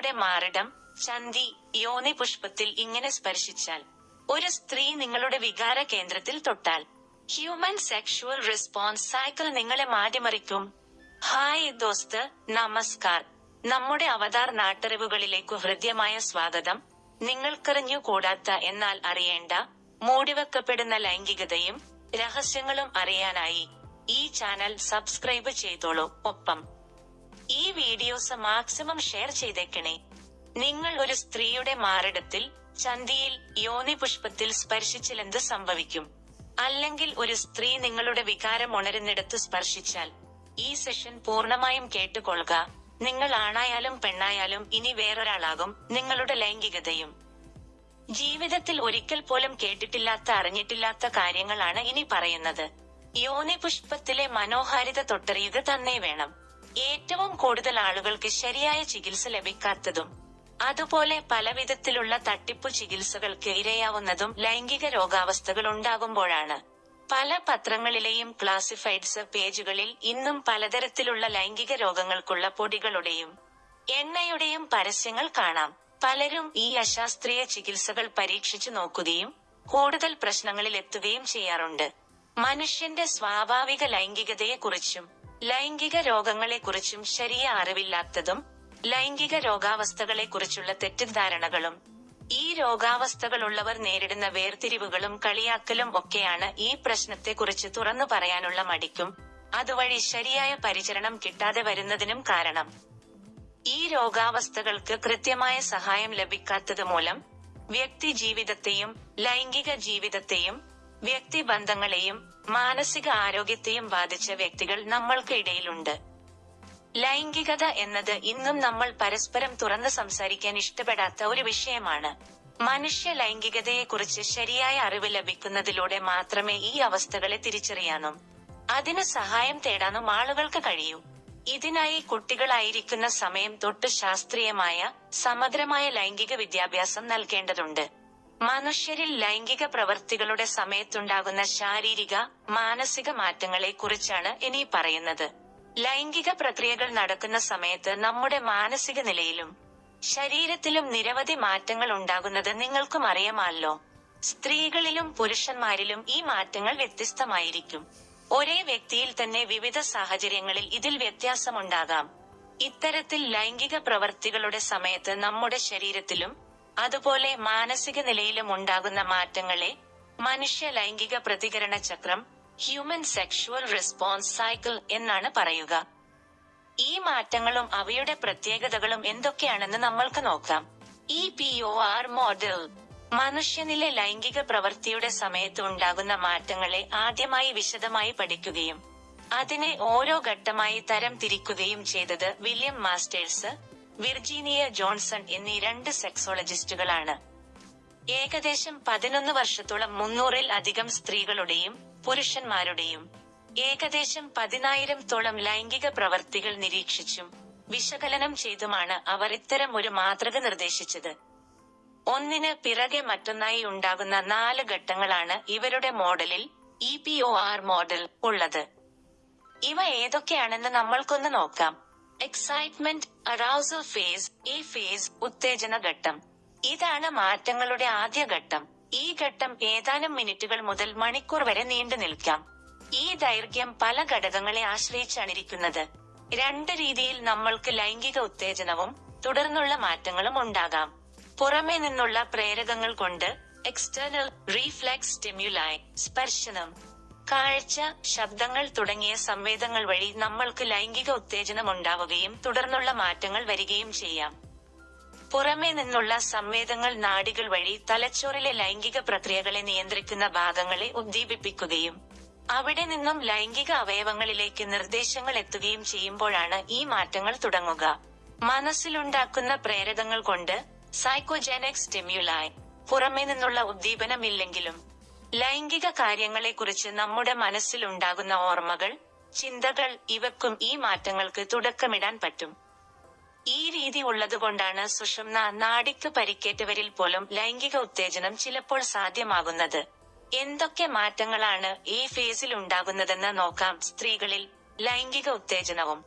സ്ത്രീയുടെ മാറിടം ചന്തി യോനി പുഷ്പത്തിൽ ഇങ്ങനെ സ്പർശിച്ചാൽ ഒരു സ്ത്രീ നിങ്ങളുടെ വികാര കേന്ദ്രത്തിൽ തൊട്ടാൽ ഹ്യൂമൻ സെക്ഷുവൽ റെസ്പോൺസ് സൈക്കിൾ നിങ്ങളെ മാറ്റിമറിക്കും. ഹായ് ദോസ്ത് നമസ്കാർ. നമ്മുടെ അവതാർ നാട്ടറിവുകളിലേക്കു ഹൃദ്യമായ സ്വാഗതം. നിങ്ങൾക്കറിഞ്ഞു കൂടാത്ത എന്നാൽ അറിയേണ്ട മൂടിവെക്കപ്പെടുന്ന ലൈംഗികതയും രഹസ്യങ്ങളും അറിയാനായി ഈ ചാനൽ സബ്സ്ക്രൈബ് ചെയ്തോളൂ. ഒപ്പം ഈ വീഡിയോസ് മാക്സിമം ഷെയർ ചെയ്തേക്കണേ. നിങ്ങൾ ഒരു സ്ത്രീയുടെ മാറിടത്തിൽ ചന്തിയിൽ യോനി പുഷ്പത്തിൽ സ്പർശിച്ചിലെന്ത് സംഭവിക്കും? അല്ലെങ്കിൽ ഒരു സ്ത്രീ നിങ്ങളുടെ വികാരം ഉണരുന്നിടത്ത് സ്പർശിച്ചാൽ? ഈ സെഷൻ പൂർണമായും കേട്ടുകൊള്ളുക. നിങ്ങൾ ആണായാലും പെണ്ണായാലും ഇനി വേറൊരാളാകും നിങ്ങളുടെ ലൈംഗികതയും. ജീവിതത്തിൽ ഒരിക്കൽ പോലും കേട്ടിട്ടില്ലാത്ത അറിഞ്ഞിട്ടില്ലാത്ത കാര്യങ്ങളാണ് ഇനി പറയുന്നത്. യോനി പുഷ്പത്തിലെ മനോഹാരിത തൊട്ടറിയുക തന്നെ വേണം. ഏറ്റവും കൂടുതൽ ആളുകൾക്ക് ശരിയായ ചികിത്സ ലഭിക്കാത്തതും അതുപോലെ പലവിധത്തിലുള്ള തട്ടിപ്പു ചികിത്സകൾക്ക് ഇരയാവുന്നതും ലൈംഗിക രോഗാവസ്ഥകൾ ഉണ്ടാകുമ്പോഴാണ്. പല പത്രങ്ങളിലെയും ക്ലാസിഫൈഡ്സ് പേജുകളിൽ ഇന്നും പലതരത്തിലുള്ള ലൈംഗിക രോഗങ്ങൾക്കുള്ള പൊടികളുടെയും എണ്ണയുടെയും പരസ്യങ്ങൾ കാണാം. പലരും ഈ അശാസ്ത്രീയ ചികിത്സകൾ പരീക്ഷിച്ചു നോക്കുകയും കൂടുതൽ പ്രശ്നങ്ങളിൽ എത്തുകയും ചെയ്യാറുണ്ട്. മനുഷ്യന്റെ സ്വാഭാവിക ലൈംഗികതയെക്കുറിച്ചും ലൈംഗിക രോഗങ്ങളെക്കുറിച്ചും ശരിയ അറിവില്ലാത്തതും ലൈംഗിക രോഗാവസ്ഥകളെക്കുറിച്ചുള്ള തെറ്റിദ്ധാരണകളും ഈ രോഗാവസ്ഥകളുള്ളവർ നേരിടുന്ന വേർതിരിവുകളും കളിയാക്കലും ഒക്കെയാണ് ഈ പ്രശ്നത്തെക്കുറിച്ച് തുറന്നു പറയാനുള്ള മടിക്കും. അതുവഴി ശരിയായ പരിചരണം കിട്ടാതെ വരുന്നതിനും കാരണം. ഈ രോഗാവസ്ഥകൾക്ക് കൃത്യമായ സഹായം ലഭിക്കാത്തത് മൂലം വ്യക്തി ജീവിതത്തെയും ലൈംഗിക ജീവിതത്തെയും വ്യക്തിബന്ധങ്ങളെയും മാനസിക ആരോഗ്യത്തെയും ബാധിച്ച വ്യക്തികൾ നമ്മൾക്ക് ഇടയിലുണ്ട്. ലൈംഗികത എന്നത് ഇന്നും നമ്മൾ പരസ്പരം തുറന്ന് സംസാരിക്കാൻ ഇഷ്ടപ്പെടാത്ത ഒരു വിഷയമാണ്. മനുഷ്യ ലൈംഗികതയെക്കുറിച്ച് ശരിയായ അറിവ് ലഭിക്കുന്നതിലൂടെ മാത്രമേ ഈ അവസ്ഥകളെ തിരിച്ചറിയാനും അതിന് സഹായം തേടാനും ആളുകൾക്ക് കഴിയൂ. ഇതിനായി കുട്ടികളായിരിക്കുന്ന സമയം തൊട്ട് ശാസ്ത്രീയമായ സമഗ്രമായ ലൈംഗിക വിദ്യാഭ്യാസം നൽകേണ്ടതുണ്ട്. മനുഷ്യരിൽ ലൈംഗിക പ്രവർത്തികളുടെ സമയത്തുണ്ടാകുന്ന ശാരീരിക മാനസിക മാറ്റങ്ങളെ കുറിച്ചാണ് ഇനി പറയുന്നത്. ലൈംഗിക പ്രക്രിയകൾ നടക്കുന്ന സമയത്ത് നമ്മുടെ മാനസിക നിലയിലും ശരീരത്തിലും നിരവധി മാറ്റങ്ങൾ ഉണ്ടാകുന്നത് നിങ്ങൾക്കും അറിയാമല്ലോ. സ്ത്രീകളിലും പുരുഷന്മാരിലും ഈ മാറ്റങ്ങൾ വ്യത്യസ്തമായിരിക്കും. ഒരേ വ്യക്തിയിൽ തന്നെ വിവിധ സാഹചര്യങ്ങളിൽ ഇതിൽ വ്യത്യാസമുണ്ടാകാം. ഇത്തരത്തിൽ ലൈംഗിക പ്രവർത്തികളുടെ സമയത്ത് നമ്മുടെ ശരീരത്തിലും അതുപോലെ മാനസിക നിലയിലും ഉണ്ടാകുന്ന മാറ്റങ്ങളെ മനുഷ്യ ലൈംഗിക പ്രതികരണ ചക്രം ഹ്യൂമൻ സെക്ഷുവൽ റെസ്പോൺസ് സൈക്കിൾ എന്നാണ് പറയുക. ഈ മാറ്റങ്ങളും അവയുടെ പ്രത്യേകതകളും എന്തൊക്കെയാണെന്ന് നമ്മൾക്ക് നോക്കാം. E P O R model മനുഷ്യനിലെ ലൈംഗിക പ്രവൃത്തിയുടെ സമയത്ത് ഉണ്ടാകുന്ന മാറ്റങ്ങളെ ആദ്യമായി വിശദമായി പഠിക്കുകയും അതിനെ ഓരോ ഘട്ടമായി തരം തിരിക്കുകയും ചെയ്തത് വില്യം മാസ്റ്റേഴ്സ് വിർജീനിയ ജോൺസൺ എന്നീ രണ്ട് സെക്സോളജിസ്റ്റുകളാണ്. ഏകദേശം പതിനൊന്ന് വർഷത്തോളം മുന്നൂറിൽ അധികം സ്ത്രീകളുടെയും പുരുഷന്മാരുടെയും ഏകദേശം പതിനായിരത്തോളം ലൈംഗിക പ്രവർത്തികൾ നിരീക്ഷിച്ചും വിശകലനം ചെയ്തുമാണ് അവർ ഇത്തരം ഒരു മാതൃക നിർദ്ദേശിച്ചത്. ഒന്നിന് പിറകെ മറ്റൊന്നായി ഉണ്ടാകുന്ന നാല് ഘട്ടങ്ങളാണ് ഇവരുടെ മോഡലിൽ ഇ മോഡൽ ഉള്ളത്. ഇവ ഏതൊക്കെയാണെന്ന് നമ്മൾക്കൊന്ന് നോക്കാം. എക്സൈറ്റ്മെന്റ് അറൌസൽ ഫേസ് ഈ ഫേസ് ഉത്തേജന ഘട്ടം. ഇതാണ് മാറ്റങ്ങളുടെ ആദ്യ ഘട്ടം. ഈ ഘട്ടം ഏതാനും മിനിറ്റുകൾ മുതൽ മണിക്കൂർ വരെ നീണ്ടു നിൽക്കാം. ഈ ദൈർഘ്യം പല ഘടകങ്ങളെ ആശ്രയിച്ചാണിരിക്കുന്നത്. രണ്ട് രീതിയിൽ നമ്മൾക്ക് ലൈംഗിക ഉത്തേജനവും തുടർന്നുള്ള മാറ്റങ്ങളും ഉണ്ടാകാം. പുറമേ നിന്നുള്ള പ്രേരകങ്ങൾ കൊണ്ട് എക്സ്റ്റേണൽ റീഫ്ലെക്സ് സ്റ്റിമ്യുലായി സ്പർശനം കാഴ്ച ശബ്ദങ്ങൾ തുടങ്ങിയ സംവേദങ്ങൾ വഴി നമ്മൾക്ക് ലൈംഗിക ഉത്തേജനം ഉണ്ടാവുകയും തുടർന്നുള്ള മാറ്റങ്ങൾ വരികയും ചെയ്യാം. പുറമേ നിന്നുള്ള സംവേദങ്ങൾ നാടികൾ വഴി തലച്ചോറിലെ ലൈംഗിക പ്രക്രിയകളെ നിയന്ത്രിക്കുന്ന ഭാഗങ്ങളെ ഉദ്ദീപിപ്പിക്കുകയും അവിടെ നിന്നും ലൈംഗിക അവയവങ്ങളിലേക്ക് നിർദ്ദേശങ്ങൾ എത്തുകയും ചെയ്യുമ്പോഴാണ് ഈ മാറ്റങ്ങൾ തുടങ്ങുക. മനസ്സിലുണ്ടാക്കുന്ന പ്രേരകങ്ങൾ കൊണ്ട് സൈക്കോജെനിക് സ്റ്റിമ്യുലായി പുറമേ നിന്നുള്ള ഉദ്ദീപനമില്ലെങ്കിലും ലൈംഗിക കാര്യങ്ങളെക്കുറിച്ച് നമ്മുടെ മനസ്സിലുണ്ടാകുന്ന ഓർമ്മകൾ ചിന്തകൾ ഇവക്കും ഈ മാറ്റങ്ങൾക്ക് തുടക്കമിടാൻ പറ്റും. ഈ രീതി ഉള്ളതുകൊണ്ടാണ് സുഷുമ്ന നാടിക്ക് പരിക്കേറ്റവരിൽ പോലും ലൈംഗിക ഉത്തേജനം ചിലപ്പോൾ സാധ്യമാകുന്നത്. എന്തൊക്കെ മാറ്റങ്ങളാണ് ഈ ഫേസിൽ ഉണ്ടാകുന്നതെന്ന് നോക്കാം സ്ത്രീകളിൽ ലൈംഗിക ഉത്തേജനവും.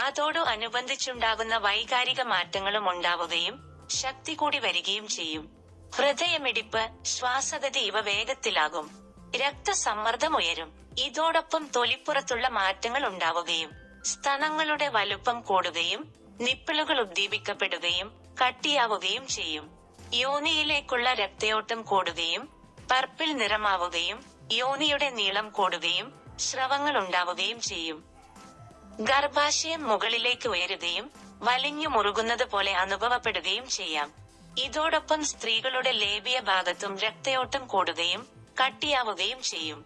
അതോടു അനുബന്ധിച്ചുണ്ടാകുന്ന വൈകാരിക മാറ്റങ്ങളും ഉണ്ടാവുകയും ശക്തി കൂടി വരികയും ചെയ്യും. ഹൃദയമിടിപ്പ് ശ്വാസഗതി ഇവ വേഗത്തിലാകും. രക്തസമ്മർദ്ദം ഉയരും ഇതോടൊപ്പം തൊലിപ്പുറത്തുള്ള മാറ്റങ്ങൾ ഉണ്ടാവുകയും സ്തനങ്ങളുടെ വലുപ്പം കൂടുകയും നിപ്പിളുകൾ ഉദ്ദീപിക്കപ്പെടുകയും കട്ടിയാവുകയും ചെയ്യും. യോനിയിലേക്കുള്ള രക്തയോട്ടം കൂടുകയും പർപ്പിൾ നിറമാവുകയും യോനിയുടെ നീളം കൂടുകയും സ്രവങ്ങൾ ഉണ്ടാവുകയും ചെയ്യും. ഗർഭാശയം മുകളിലേക്ക് ഉയരുകയും വലിഞ്ഞു മുറുകുന്നത് പോലെ അനുഭവപ്പെടുകയും ചെയ്യാം. ഇതോടൊപ്പം സ്ത്രീകളുടെ ലേബിയ ഭാഗത്തും രക്തയോട്ടം കൂടുകയും കട്ടിയാവുകയും ചെയ്യും.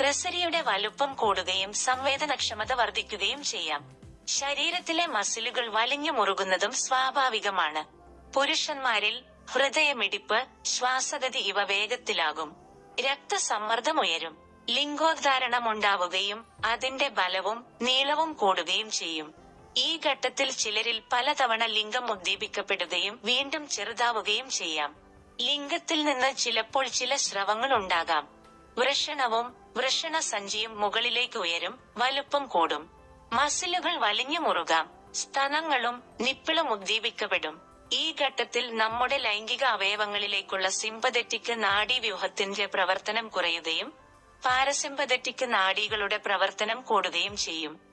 ക്രസരിയുടെ വലുപ്പം കൂടുകയും സംവേദനക്ഷമത വർദ്ധിക്കുകയും ചെയ്യാം. ശരീരത്തിലെ മസിലുകൾ വലിഞ്ഞു മുറുകുന്നതും സ്വാഭാവികമാണ്. പുരുഷന്മാരിൽ ഹൃദയമിടിപ്പ് ശ്വാസഗതി ഇവ വേഗത്തിലാകും. രക്തസമ്മർദ്ദം ഉയരും ലിംഗോദ്ധാരണം ഉണ്ടാവുകയും അതിന്റെ ബലവും നീളവും കൂടുകയും ചെയ്യും. ഈ ഘട്ടത്തിൽ ചിലരിൽ പലതവണ ലിംഗം ഉദ്ദീപിക്കപ്പെടുകയും വീണ്ടും ചെറുതാവുകയും ചെയ്യാം. ലിംഗത്തിൽ നിന്ന് ചിലപ്പോൾ ചില സ്രവങ്ങൾ ഉണ്ടാകാം. വൃഷണവും വൃഷണ സഞ്ചിയും മുകളിലേക്ക് ഉയരും വലുപ്പം കൂടും. മസിലുകൾ വലിഞ്ഞു മുറുകാം സ്തനങ്ങളും നിപ്പിളും ഉദ്ദീപിക്കപ്പെടും. ഈ ഘട്ടത്തിൽ നമ്മുടെ ലൈംഗിക അവയവങ്ങളിലേക്കുള്ള സിമ്പതറ്റിക് നാഡീവ്യൂഹത്തിന്റെ പ്രവർത്തനം കുറയുകയും പാരസിമ്പതറ്റിക് നാഡികളുടെ പ്രവർത്തനം കൂടുകയും ചെയ്യും.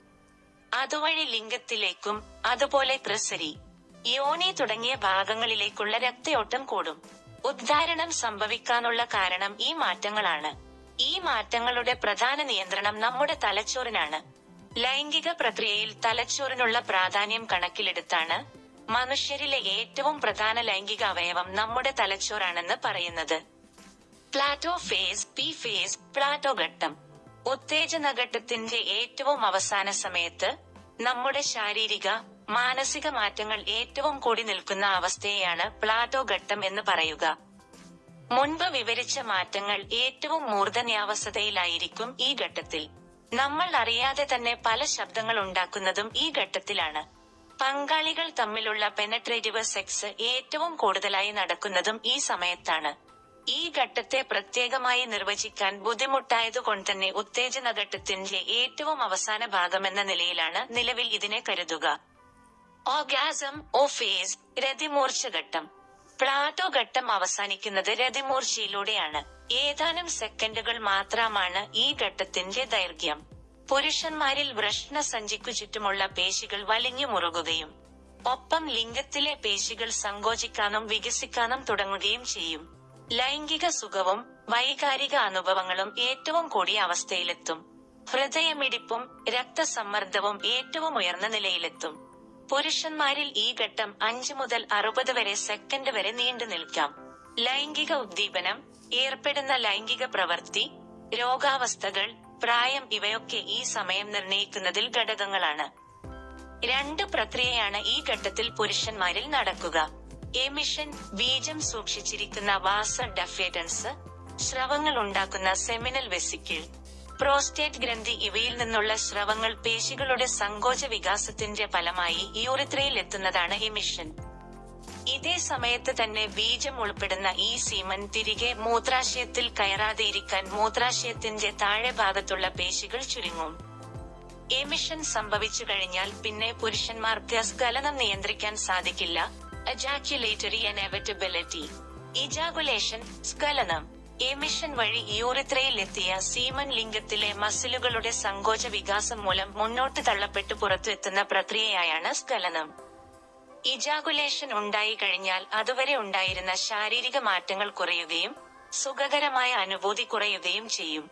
അതുവഴി ലിംഗത്തിലേക്കും അതുപോലെ ത്രസരി യോനി തുടങ്ങിയ ഭാഗങ്ങളിലേക്കുള്ള രക്തയോട്ടം കൂടും. ഉദ്ധാരണം സംഭവിക്കാനുള്ള കാരണം ഈ മാറ്റങ്ങളാണ്. ഈ മാറ്റങ്ങളുടെ പ്രധാന നിയന്ത്രണം നമ്മുടെ തലച്ചോറിനാണ്. ലൈംഗിക പ്രക്രിയയിൽ തലച്ചോറിനുള്ള പ്രാധാന്യം കണക്കിലെടുത്താണ് മനുഷ്യരിലെ ഏറ്റവും പ്രധാന ലൈംഗിക അവയവം നമ്മുടെ തലച്ചോറാണെന്ന് പറയുന്നത്. Plateau phase P phase plateau ഘട്ടം. ഉത്തേജന ഘട്ടത്തിന്റെ ഏറ്റവും അവസാന സമയത്ത് നമ്മുടെ ശാരീരിക മാനസിക മാറ്റങ്ങൾ ഏറ്റവും കൂടി നിൽക്കുന്ന അവസ്ഥയെയാണ് പ്ലാറ്റോ ഘട്ടം എന്ന് പറയുക. മുൻപ് വിവരിച്ച മാറ്റങ്ങൾ ഏറ്റവും മൂർധന്യാവസ്ഥയിലായിരിക്കും ഈ ഘട്ടത്തിൽ. നമ്മൾ അറിയാതെ തന്നെ പല ശബ്ദങ്ങൾ ഉണ്ടാക്കുന്നതും ഈ ഘട്ടത്തിലാണ്. പങ്കാളികൾ തമ്മിലുള്ള പെനട്രേറ്റീവ് സെക്സ് ഏറ്റവും കൂടുതലായി നടക്കുന്നതും ഈ സമയത്താണ്. ഈ ഘട്ടത്തെ പ്രത്യേകമായി നിർവചിക്കാൻ ബുദ്ധിമുട്ടായതുകൊണ്ട് തന്നെ ഉത്തേജന ഘട്ടത്തിന്റെ ഏറ്റവും അവസാന ഭാഗമെന്ന നിലയിലാണ് നിലവിൽ ഇതിനെ കരുതുക. ഓഗാസം ഓ ഫേസ് രതിമൂർച്ച ഘട്ടം. പ്ലാറ്റോ ഘട്ടം അവസാനിക്കുന്നത് രതിമൂർച്ചയിലൂടെയാണ്. ഏതാനും സെക്കൻഡുകൾ മാത്രമാണ് ഈ ഘട്ടത്തിന്റെ ദൈർഘ്യം. പുരുഷന്മാരിൽ വൃഷ്ണ സഞ്ചിക്കു ചുറ്റുമുള്ള പേശികൾ വലിഞ്ഞു മുറുകുകയും ഒപ്പം ലിംഗത്തിലെ പേശികൾ സങ്കോചിക്കാനും വികസിക്കാനും തുടങ്ങുകയും ചെയ്യും. ലൈംഗിക സുഖവും വൈകാരിക അനുഭവങ്ങളും ഏറ്റവും കൂടിയ അവസ്ഥയിലെത്തും. ഹൃദയമിടിപ്പും രക്തസമ്മർദ്ദവും ഏറ്റവും ഉയർന്ന നിലയിലെത്തും. പുരുഷന്മാരിൽ ഈ ഘട്ടം അഞ്ചു മുതൽ അറുപത് വരെ സെക്കൻഡ് വരെ നീണ്ടു നിൽക്കാം. ലൈംഗിക ഉദ്ദീപനം ഏർപ്പെടുന്ന ലൈംഗിക പ്രവൃത്തി രോഗാവസ്ഥകൾ പ്രായം ഇവയൊക്കെ ഈ സമയം നിർണയിക്കുന്നതിൽ ഘടകങ്ങളാണ്. രണ്ട് പ്രക്രിയയാണ് ഈ ഘട്ടത്തിൽ പുരുഷന്മാരിൽ നടക്കുക. എമിഷൻ ബീജം സൂക്ഷിച്ചിരിക്കുന്ന വാസ ഡഫേഡൻസ് സ്രവങ്ങൾ ഉണ്ടാക്കുന്ന സെമിനൽ വെസിക്കിൾ പ്രോസ്റ്റേറ്റ് ഗ്രന്ഥി ഇവയിൽ നിന്നുള്ള സ്രവങ്ങൾ പേശികളുടെ സങ്കോച വികാസത്തിന്റെ ഫലമായി യൂറിത്രയിൽ എത്തുന്നതാണ് എമിഷൻ ഇതേ സമയത്ത് തന്നെ ബീജം ഉൾപ്പെടുന്ന ഈ സീമൻ തിരികെ മൂത്രാശയത്തിൽ കയറാതെ ഇരിക്കാൻ മൂത്രാശയത്തിന്റെ താഴെ ഭാഗത്തുള്ള പേശികൾ ചുരുങ്ങും. എമിഷൻ സംഭവിച്ചു കഴിഞ്ഞാൽ പിന്നെ പുരുഷന്മാർക്ക് സ്കലനം നിയന്ത്രിക്കാൻ സാധിക്കില്ല. അജാക്യുലേറ്ററി അനവറ്റബിലിറ്റി ഇജാഗുലേഷൻ സ്കലനം എമിഷൻ വഴി യൂറിത്രയിൽ എത്തിയ സീമൻ ലിംഗത്തിലെ മസിലുകളുടെ സങ്കോച വികാസം മൂലം മുന്നോട്ട് തള്ളപ്പെട്ടു പുറത്തു എത്തുന്ന പ്രക്രിയയായാണ് സ്കലനം. ഇജാഗുലേഷൻ ഉണ്ടായി കഴിഞ്ഞാൽ അതുവരെ ഉണ്ടായിരുന്ന ശാരീരിക മാറ്റങ്ങൾ കുറയുകയും സുഖകരമായ അനുഭൂതി കുറയുകയും ചെയ്യും.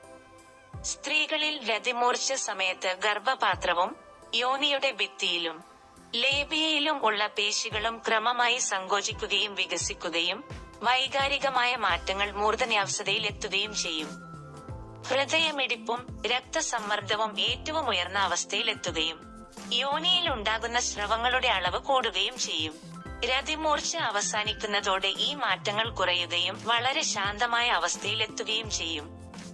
സ്ത്രീകളിൽ രതിമൂർച്ച സമയത്ത് ഗർഭപാത്രവും യോനിയുടെ ഭിത്തിയിലും. ലേബിയയിലും ഉള്ള പേശികളും ക്രമമായി സങ്കോചിക്കുകയും വികസിക്കുകയും വൈകാരികമായ മാറ്റങ്ങൾ മൂർധന്യാവസ്ഥതയിൽ എത്തുകയും ചെയ്യും. ഹൃദയമിടിപ്പും രക്തസമ്മർദ്ദവും ഏറ്റവും ഉയർന്ന അവസ്ഥയിൽ എത്തുകയും യോനിയിൽ ഉണ്ടാകുന്ന സ്രവങ്ങളുടെ അളവ് കൂടുകയും ചെയ്യും. രതിമൂർച്ച അവസാനിക്കുന്നതോടെ ഈ മാറ്റങ്ങൾ കുറയുകയും വളരെ ശാന്തമായ അവസ്ഥയിൽ എത്തുകയും ചെയ്യും.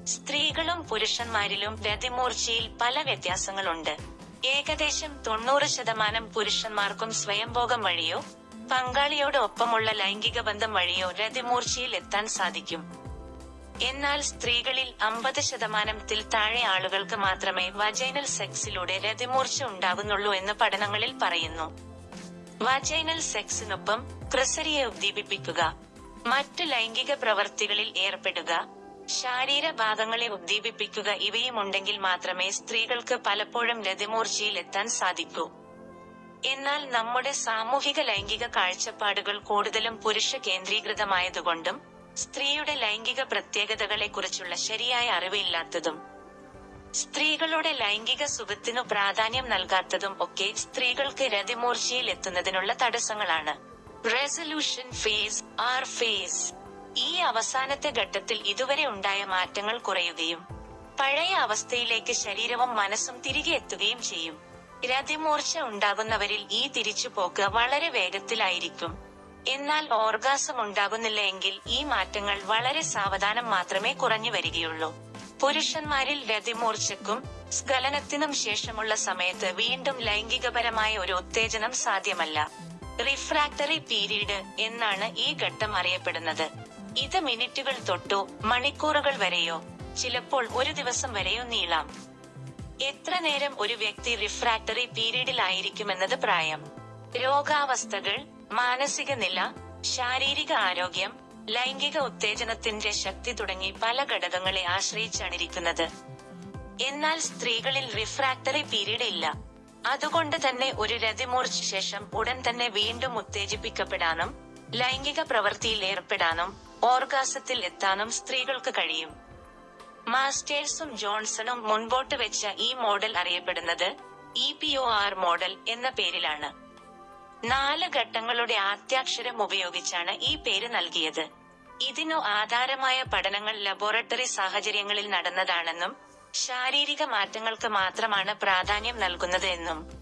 സ്ത്രീകളും പുരുഷന്മാരിലും രതിമൂർച്ചയിൽ പല വ്യത്യാസങ്ങളുണ്ട്. ഏകദേശം തൊണ്ണൂറ് ശതമാനം പുരുഷന്മാർക്കും സ്വയംഭോഗം വഴിയോ പങ്കാളിയോടൊപ്പമുള്ള ലൈംഗിക ബന്ധം വഴിയോ രതിമൂർച്ചയിൽ എത്താൻ സാധിക്കും. എന്നാൽ സ്ത്രീകളിൽ അമ്പത് ശതമാനത്തിൽ താഴെ ആളുകൾക്ക് മാത്രമേ വജൈനൽ സെക്സിലൂടെ രതിമൂർച്ച ഉണ്ടാകുന്നുള്ളൂ എന്ന് പഠനങ്ങളിൽ പറയുന്നു. വജൈനൽ സെക്സിനൊപ്പം ക്രിസരിയെ ഉദ്ദീപിപ്പിക്കുക മറ്റു ലൈംഗിക പ്രവർത്തികളിൽ ഏർപ്പെടുക ശാരീരഭാഗങ്ങളെ ഉദ്ദീപിപ്പിക്കുക ഇവയും ഉണ്ടെങ്കിൽ മാത്രമേ സ്ത്രീകൾക്ക് പലപ്പോഴും രതിമൂർച്ചയിൽ എത്താൻ സാധിക്കൂ. എന്നാൽ നമ്മുടെ സാമൂഹിക ലൈംഗിക കാഴ്ചപ്പാടുകൾ കൂടുതലും പുരുഷ കേന്ദ്രീകൃതമായതുകൊണ്ടും സ്ത്രീയുടെ ലൈംഗിക പ്രത്യേകതകളെക്കുറിച്ചുള്ള ശരിയായ അറിവില്ലാത്തതും സ്ത്രീകളുടെ ലൈംഗിക സുഖത്തിനു പ്രാധാന്യം നൽകാത്തതും ഒക്കെ സ്ത്രീകൾക്ക് രതിമൂർച്ചയിൽ എത്തുന്നതിനുള്ള തടസ്സങ്ങളാണ്. റെസൊല്യൂഷൻ ഫേസ് ആർ ഫേസ് ഈ അവസാനത്തെ ഘട്ടത്തിൽ ഇതുവരെ ഉണ്ടായ മാറ്റങ്ങൾ കുറയുകയും പഴയ അവസ്ഥയിലേക്ക് ശരീരവും മനസ്സും തിരികെ എത്തുകയും ചെയ്യും. രതിമൂർച്ച ഉണ്ടാകുന്നവരിൽ ഈ തിരിച്ചുപോക്ക് വളരെ വേഗത്തിലായിരിക്കും. എന്നാൽ ഓർഗാസം ഉണ്ടാകുന്നില്ല എങ്കിൽ ഈ മാറ്റങ്ങൾ വളരെ സാവധാനം മാത്രമേ കുറഞ്ഞു വരികയുള്ളൂ. പുരുഷന്മാരിൽ രതിമൂർച്ചക്കും സ്ഖലനത്തിനും ശേഷമുള്ള സമയത്ത് വീണ്ടും ലൈംഗികപരമായ ഒരു ഉത്തേജനം സാധ്യമല്ല. റിഫ്രാക്ടറി പീരീഡ് എന്നാണ് ഈ ഘട്ടം അറിയപ്പെടുന്നത്. ഇത് മിനിറ്റുകൾ തൊട്ടോ മണിക്കൂറുകൾ വരെയോ. ചിലപ്പോൾ ഒരു ദിവസം വരെയോ നീളാം. എത്ര നേരം ഒരു വ്യക്തി റിഫ്രാക്ടറി പീരീഡിലായിരിക്കുമെന്നത് പ്രായം. രോഗാവസ്ഥകൾ മാനസിക നില ശാരീരിക ആരോഗ്യം ലൈംഗിക ഉത്തേജനത്തിന്റെ ശക്തി തുടങ്ങി പല ഘടകങ്ങളെ ആശ്രയിച്ചാണിരിക്കുന്നത്. എന്നാൽ സ്ത്രീകളിൽ റിഫ്രാക്ടറി പീരീഡ് ഇല്ല. അതുകൊണ്ട് തന്നെ ഒരു രതിമൂർച്ച ശേഷം ഉടൻ തന്നെ വീണ്ടും ഉത്തേജിപ്പിക്കപ്പെടാനും ലൈംഗിക പ്രവൃത്തിയിൽ ഏർപ്പെടാനും ഓർഗാസത്തിൽ എത്താനും സ്ത്രീകൾക്ക് കഴിയും. മാസ്റ്റേഴ്സും ജോൺസണും മുൻപോട്ട് വെച്ച ഈ മോഡൽ അറിയപ്പെടുന്നത് E P O R model എന്ന പേരിലാണ്. നാല് ഘട്ടങ്ങളുടെ ആദ്യാക്ഷരം ഉപയോഗിച്ചാണ് ഈ പേര് നൽകിയത്. ഇതിനു ആധാരമായ പഠനങ്ങൾ ലബോറട്ടറി സാഹചര്യങ്ങളിൽ നടന്നതാണെന്നും ശാരീരിക മാറ്റങ്ങൾക്ക് മാത്രമാണ് പ്രാധാന്യം നൽകുന്നത് എന്നും.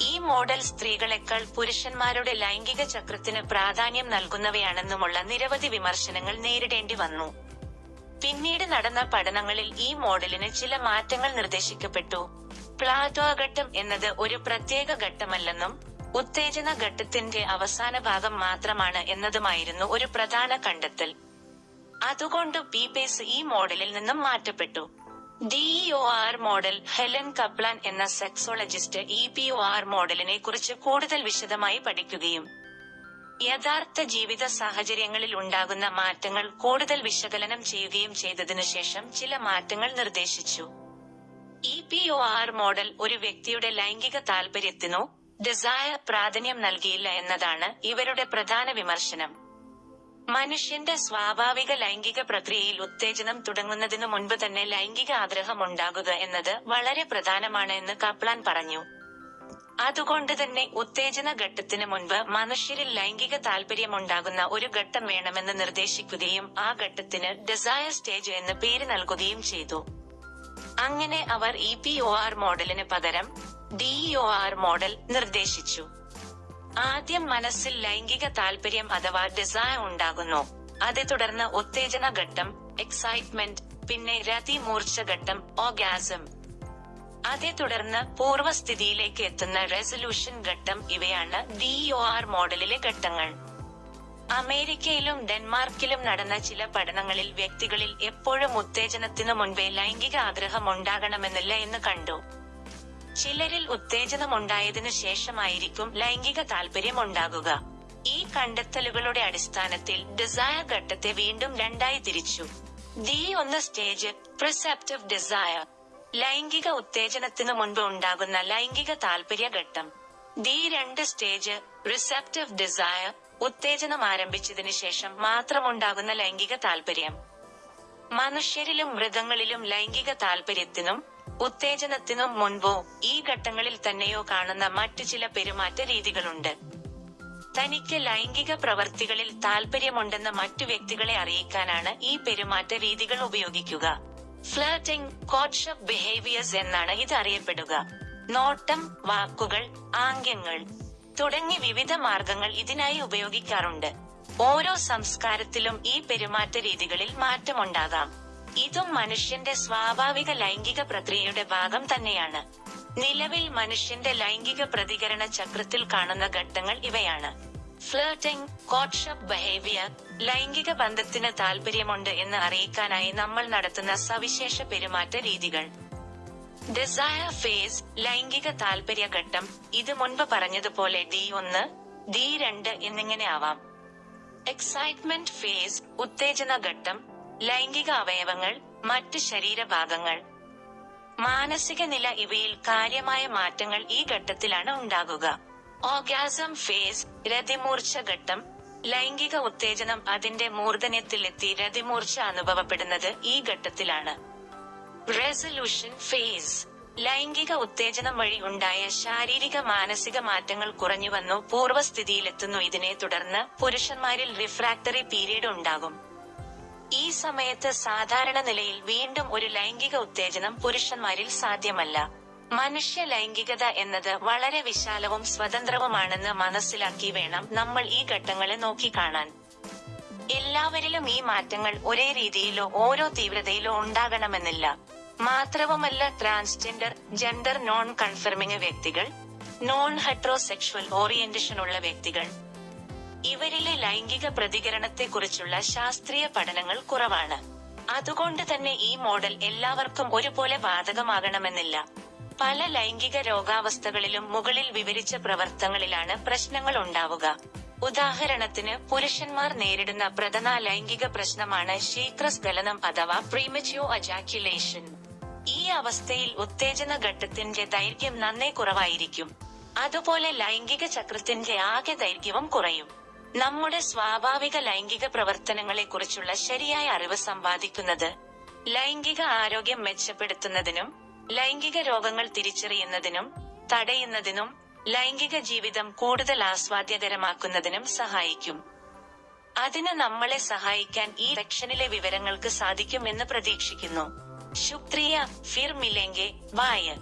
ഈ മോഡൽ സ്ത്രീകളെക്കാൾ പുരുഷന്മാരുടെ ലൈംഗിക ചക്രത്തിന് പ്രാധാന്യം നൽകുന്നവയാണെന്നുമുള്ള നിരവധി വിമർശനങ്ങൾ നേരിടേണ്ടി വന്നു. പിന്നീട് നടന്ന പഠനങ്ങളിൽ ഈ മോഡലിന് ചില മാറ്റങ്ങൾ നിർദ്ദേശിക്കപ്പെട്ടു. പ്ലാറ്റോ ഘട്ടം എന്നത് ഒരു പ്രത്യേക ഘട്ടമല്ലെന്നും ഉത്തേജന ഘട്ടത്തിന്റെ അവസാന ഭാഗം മാത്രമാണ് എന്നതുമായിരുന്നു ഒരു പ്രധാന കണ്ടെത്തൽ. അതുകൊണ്ട് പീപേസ് ഈ മോഡലിൽ നിന്നും മാറ്റപ്പെട്ടു. DEO R model Helen Kaplan എന്ന sexologist E P O R മോഡലിനെ കുറിച്ച് കൂടുതൽ വിശദമായി പഠിക്കുകയും യഥാർത്ഥ ജീവിത സാഹചര്യങ്ങളിൽ ഉണ്ടാകുന്ന മാറ്റങ്ങൾ കൂടുതൽ വിശകലനം ചെയ്യുകയും ചെയ്തതിനു ശേഷം ചില മാറ്റങ്ങൾ നിർദ്ദേശിച്ചു. E P O R model ഒരു വ്യക്തിയുടെ ലൈംഗിക താൽപര്യത്തിനോ ഡിസയർ പ്രാധാന്യം നൽകിയില്ല എന്നതാണ് ഇവരുടെ പ്രധാന വിമർശനം. മനുഷ്യന്റെ സ്വാഭാവിക ലൈംഗിക പ്രക്രിയയിൽ ഉത്തേജനം തുടങ്ങുന്നതിനു മുൻപ് തന്നെ ലൈംഗിക ആഗ്രഹം ഉണ്ടാകുക എന്നത് വളരെ പ്രധാനമാണ് എന്ന് കപ്ലാൻ പറഞ്ഞു. അതുകൊണ്ട് തന്നെ ഉത്തേജന ഘട്ടത്തിന് മുൻപ് മനുഷ്യരിൽ ലൈംഗിക താല്പര്യമുണ്ടാകുന്ന ഒരു ഘട്ടം വേണമെന്ന് നിർദ്ദേശിക്കുകയും ആ ഘട്ടത്തിന് ഡിസയർ സ്റ്റേജ് എന്ന് പേര് നൽകുകയും ചെയ്തു. അങ്ങനെ അവർ ഇ പി ഒ ആർ മോഡലിന് പകരം ഡിഇഒ ആർ മോഡൽ നിർദ്ദേശിച്ചു. ആദ്യം മനസ്സിൽ ലൈംഗിക താല്പര്യം അഥവാ ഡിസയർ ഉണ്ടാകുന്നു. അതേ തുടർന്ന് ഉത്തേജന ഘട്ടം എക്സൈറ്റ്മെന്റ് പിന്നെ രതി മൂർച്ച ഘട്ടം ഓഗാസം അതേ തുടർന്ന് പൂർവസ്ഥിതിയിലേക്ക് എത്തുന്ന റെസൊല്യൂഷൻ ഘട്ടം ഇവയാണ് ഡിഇഒ ആർ മോഡലിലെ ഘട്ടങ്ങൾ. അമേരിക്കയിലും ഡെൻമാർക്കിലും നടന്ന ചില പഠനങ്ങളിൽ വ്യക്തികളിൽ എപ്പോഴും ഉത്തേജനത്തിനു മുൻപേ ലൈംഗിക ആഗ്രഹം ഉണ്ടാകണമെന്നില്ല എന്ന് കണ്ടു. ചിലരിൽ ഉത്തേജനം ഉണ്ടായതിനു ശേഷമായിരിക്കും ലൈംഗിക താല്പര്യം ഉണ്ടാകുക ഈ കണ്ടെത്തലുകളുടെ അടിസ്ഥാനത്തിൽ ഡിസയർ ഘട്ടത്തെ വീണ്ടും രണ്ടായി തിരിച്ചു. ദി ഒന്ന് സ്റ്റേജ് പ്രിസെപ്റ്റീവ് ഡിസയർ ലൈംഗിക ഉത്തേജനത്തിനു മുൻപ് ഉണ്ടാകുന്ന ലൈംഗിക താല്പര്യ ഘട്ടം. ദി രണ്ട് സ്റ്റേജ് റിസെപ്റ്റീവ് ഡിസയർ ഉത്തേജനം ആരംഭിച്ചതിനു ശേഷം മാത്രമുണ്ടാകുന്ന ലൈംഗിക താല്പര്യം മനുഷ്യരിലും മൃഗങ്ങളിലും ലൈംഗിക താല്പര്യത്തിനും ഉത്തേജനത്തിനും മുൻപോ ഈ ഘട്ടങ്ങളിൽ തന്നെയോ കാണുന്ന മറ്റു ചില പെരുമാറ്റ രീതികളുണ്ട്. തനിക്ക് ലൈംഗിക പ്രവർത്തികളിൽ താല്പര്യമുണ്ടെന്ന് മറ്റു വ്യക്തികളെ അറിയിക്കാനാണ് ഈ പെരുമാറ്റ രീതികൾ ഉപയോഗിക്കുക. ഫ്ലേട്ടിംഗ് കോഡ്ഷപ്പ് ബിഹേവിയേഴ്സ് എന്നാണ് ഇത് അറിയപ്പെടുക. നോട്ടം വാക്കുകൾ ആംഗ്യങ്ങൾ തുടങ്ങി വിവിധ മാർഗങ്ങൾ ഇതിനായി ഉപയോഗിക്കാറുണ്ട്. ഓരോ സംസ്കാരത്തിലും ഈ പെരുമാറ്റ രീതികളിൽ മാറ്റമുണ്ടാകാം. ഇതും മനുഷ്യന്റെ സ്വാഭാവിക ലൈംഗിക പ്രക്രിയയുടെ ഭാഗം തന്നെയാണ്. നിലവിൽ മനുഷ്യന്റെ ലൈംഗിക പ്രതികരണ ചക്രത്തിൽ കാണുന്ന ഘട്ടങ്ങൾ ഇവയാണ്. ഫ്ലർട്ടിംഗ് കോട്ട്ഷപ്പ് ബിഹേവിയർ ലൈംഗിക ബന്ധത്തിന് താല്പര്യമുണ്ട് എന്ന് അറിയിക്കാനായി നമ്മൾ നടത്തുന്ന സവിശേഷ പെരുമാറ്റ രീതികൾ. ഡിസയർ ഫേസ് ലൈംഗിക താല്പര്യ ഘട്ടം ഇത് മുൻപ് പറഞ്ഞതുപോലെ ഡി ഒന്ന് ഡി രണ്ട് എന്നിങ്ങനെ ആവാം. എക്സൈറ്റ്മെന്റ് ഫേസ് ഉത്തേജന ഘട്ടം ലൈംഗിക അവയവങ്ങൾ മറ്റ് ശരീരഭാഗങ്ങൾ. മാനസിക നില ഇവയിൽ കാര്യമായ മാറ്റങ്ങൾ ഈ ഘട്ടത്തിലാണ് ഉണ്ടാകുക. ഓഗാസം ഫേസ് രതിമൂർച്ച ഘട്ടം ലൈംഗിക ഉത്തേജനം അതിന്റെ മൂർധന്യത്തിലെത്തി രതിമൂർച്ച അനുഭവപ്പെടുന്നത് ഈ ഘട്ടത്തിലാണ്. Resolution phase. ലൈംഗിക ഉത്തേജനം വഴി ഉണ്ടായ ശാരീരിക മാനസിക മാറ്റങ്ങൾ കുറഞ്ഞുവന്നു പൂർവസ്ഥിതിയിലെത്തുന്നു. ഇതിനെ തുടർന്ന് പുരുഷന്മാരിൽ റിഫ്രാക്ടറി പീരീഡ് ഉണ്ടാകും. ഈ സമയത്ത് സാധാരണ നിലയിൽ വീണ്ടും ഒരു ലൈംഗിക ഉത്തേജനം പുരുഷന്മാരിൽ സാധ്യമല്ല. മനുഷ്യ ലൈംഗികത എന്നത് വളരെ വിശാലവും സ്വതന്ത്രവുമാണെന്ന് മനസ്സിലാക്കി വേണം നമ്മൾ ഈ ഘട്ടങ്ങളെ നോക്കിക്കാണാൻ. എല്ലാവരിലും ഈ മാറ്റങ്ങൾ ഒരേ രീതിയിലോ ഓരോ തീവ്രതയിലോ ഉണ്ടാകണമെന്നില്ല. മാത്രവുമല്ല ട്രാൻസ്ജെൻഡർ ജെൻഡർ നോൺ കൺഫർമിംഗ് വ്യക്തികൾ നോൺ ഹെട്രോസെക്ഷൽ ഓറിയന്റേഷൻ ഉള്ള വ്യക്തികൾ ഇവരിലെ ലൈംഗിക പ്രതികരണത്തെക്കുറിച്ചുള്ള ശാസ്ത്രീയ പഠനങ്ങൾ കുറവാണ്. അതുകൊണ്ട് തന്നെ ഈ മോഡൽ എല്ലാവർക്കും ഒരുപോലെ ബാധകമാകണമെന്നില്ല. പല ലൈംഗിക രോഗാവസ്ഥകളിലും മുകളിൽ വിവരിച്ച പ്രവർത്തനങ്ങളിലാണ് പ്രശ്നങ്ങൾ ഉണ്ടാവുക. ഉദാഹരണത്തിന് പുരുഷന്മാർ നേരിടുന്ന പ്രധാന ലൈംഗിക പ്രശ്നമാണ് ശീഘ്രസ്ഖലനം അഥവാ പ്രീമച്യോ അജാക്യുലേഷൻ ഈ അവസ്ഥയിൽ ഉത്തേജന ഘട്ടത്തിന്റെ ദൈർഘ്യം നന്നേ കുറവായിരിക്കും. അതുപോലെ ലൈംഗിക ചക്രത്തിന്റെ ആകെ ദൈർഘ്യവും കുറയും. നമ്മുടെ സ്വാഭാവിക ലൈംഗിക പ്രവർത്തനങ്ങളെ കുറിച്ചുള്ള ശരിയായ അറിവ് സമ്പാദിക്കുന്നത് ലൈംഗിക ആരോഗ്യം മെച്ചപ്പെടുത്തുന്നതിനും ലൈംഗിക രോഗങ്ങൾ തിരിച്ചറിയുന്നതിനും തടയുന്നതിനും ലൈംഗിക ജീവിതം കൂടുതൽ ആസ്വാദ്യകരമാക്കുന്നതിനും സഹായിക്കും. അതിന് നമ്മളെ സഹായിക്കാൻ ഈ സെക്ഷനിലെ വിവരങ്ങൾക്ക് സാധിക്കും എന്ന് പ്രതീക്ഷിക്കുന്നു. ശുക്രിയ ഫിർ മിലെങ്കെ ബായ്